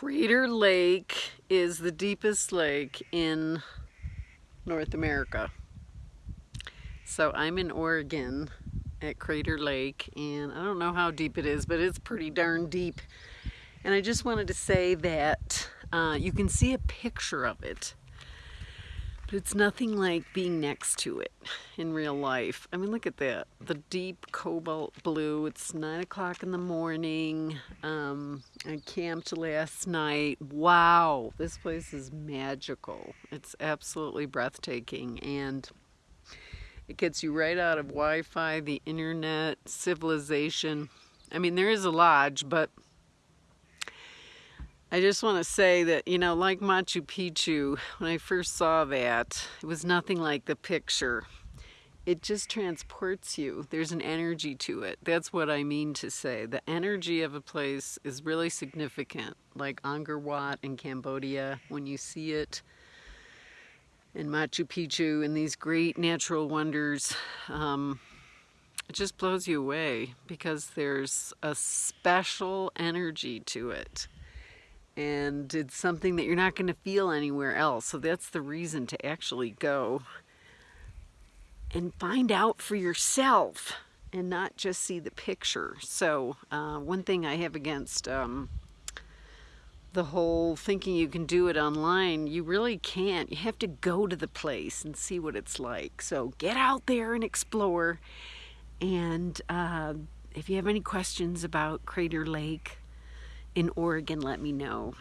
Crater Lake is the deepest lake in North America. So I'm in Oregon at Crater Lake and I don't know how deep it is, but it's pretty darn deep. And I just wanted to say that uh, you can see a picture of it but it's nothing like being next to it in real life. I mean, look at that. The deep cobalt blue. It's 9 o'clock in the morning. Um, I camped last night. Wow, this place is magical. It's absolutely breathtaking. And it gets you right out of Wi-Fi, the internet, civilization. I mean, there is a lodge, but I just want to say that, you know, like Machu Picchu, when I first saw that, it was nothing like the picture. It just transports you. There's an energy to it. That's what I mean to say. The energy of a place is really significant, like Angkor Wat in Cambodia, when you see it in Machu Picchu and these great natural wonders, um, it just blows you away because there's a special energy to it and it's something that you're not going to feel anywhere else. So that's the reason to actually go and find out for yourself and not just see the picture. So uh, one thing I have against um, the whole thinking you can do it online, you really can't. You have to go to the place and see what it's like. So get out there and explore. And uh, if you have any questions about Crater Lake, in Oregon, let me know.